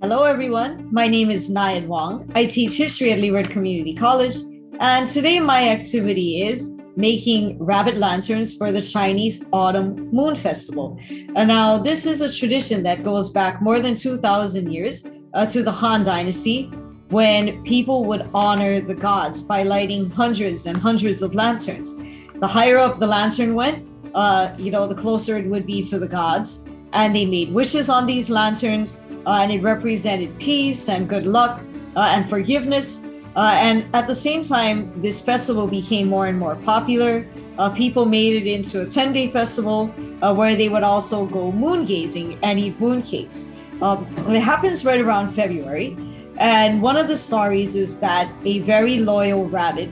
Hello, everyone. My name is Nayad Wong. I teach history at Leeward Community College. And today my activity is making rabbit lanterns for the Chinese Autumn Moon Festival. And now this is a tradition that goes back more than 2,000 years uh, to the Han Dynasty when people would honor the gods by lighting hundreds and hundreds of lanterns. The higher up the lantern went, uh, you know, the closer it would be to the gods. And they made wishes on these lanterns, uh, and it represented peace and good luck uh, and forgiveness. Uh, and at the same time, this festival became more and more popular. Uh, people made it into a 10 day festival uh, where they would also go moon gazing and eat moon cakes. Um, it happens right around February. And one of the stories is that a very loyal rabbit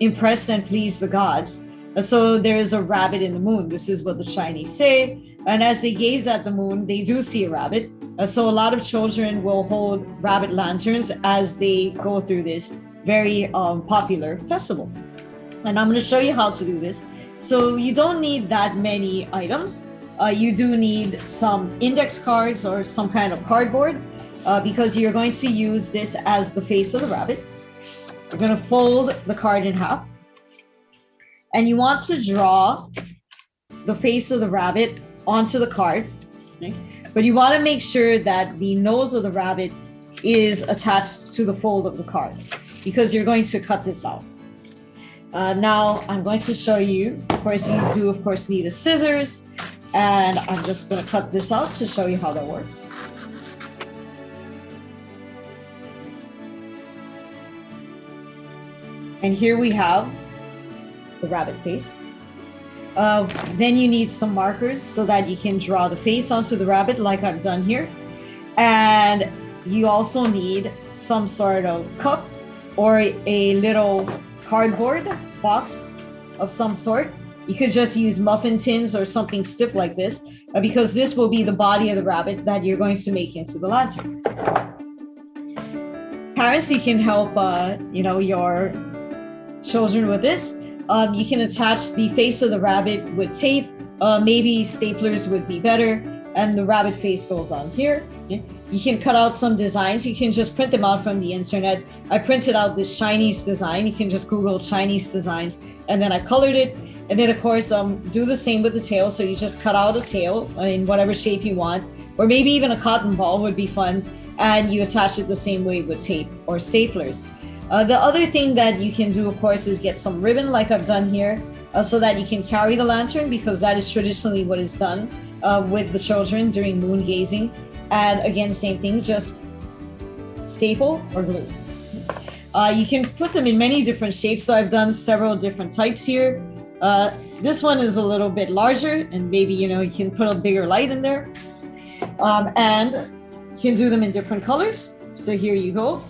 impressed and pleased the gods. Uh, so there is a rabbit in the moon. This is what the Chinese say. And as they gaze at the moon, they do see a rabbit. Uh, so a lot of children will hold rabbit lanterns as they go through this very um, popular festival. And I'm going to show you how to do this. So you don't need that many items. Uh, you do need some index cards or some kind of cardboard uh, because you're going to use this as the face of the rabbit. You're going to fold the card in half. And you want to draw the face of the rabbit onto the card. But you want to make sure that the nose of the rabbit is attached to the fold of the card because you're going to cut this out. Uh, now I'm going to show you, of course, you do of course need a scissors and I'm just going to cut this out to show you how that works. And here we have the rabbit face. Uh, then you need some markers so that you can draw the face onto the rabbit like I've done here. And you also need some sort of cup or a little cardboard box of some sort. You could just use muffin tins or something stiff like this uh, because this will be the body of the rabbit that you're going to make into the lantern. Parents, you can help, uh, you know, your children with this. Um, you can attach the face of the rabbit with tape. Uh, maybe staplers would be better. And the rabbit face goes on here. You can cut out some designs. You can just print them out from the internet. I printed out this Chinese design. You can just Google Chinese designs. And then I colored it. And then, of course, um, do the same with the tail. So you just cut out a tail in whatever shape you want. Or maybe even a cotton ball would be fun. And you attach it the same way with tape or staplers. Uh, the other thing that you can do, of course, is get some ribbon like I've done here uh, so that you can carry the lantern because that is traditionally what is done uh, with the children during moon gazing. And again, same thing, just staple or glue. Uh, you can put them in many different shapes. So I've done several different types here. Uh, this one is a little bit larger and maybe, you know, you can put a bigger light in there. Um, and you can do them in different colors. So here you go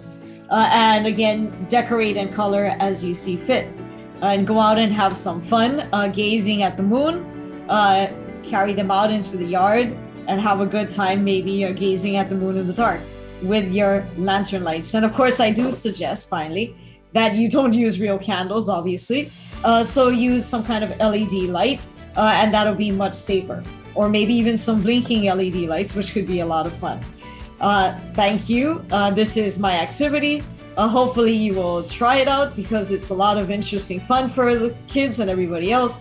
uh, and again, decorate and color as you see fit. Uh, and go out and have some fun uh, gazing at the moon, uh, carry them out into the yard, and have a good time maybe you're gazing at the moon in the dark with your lantern lights. And of course, I do suggest finally that you don't use real candles, obviously. Uh, so use some kind of LED light, uh, and that'll be much safer. Or maybe even some blinking LED lights, which could be a lot of fun. Uh, thank you. Uh, this is my activity. Uh, hopefully you will try it out because it's a lot of interesting fun for the kids and everybody else.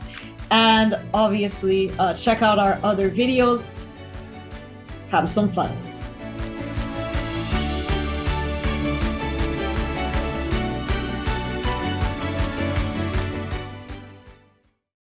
And obviously uh, check out our other videos. Have some fun.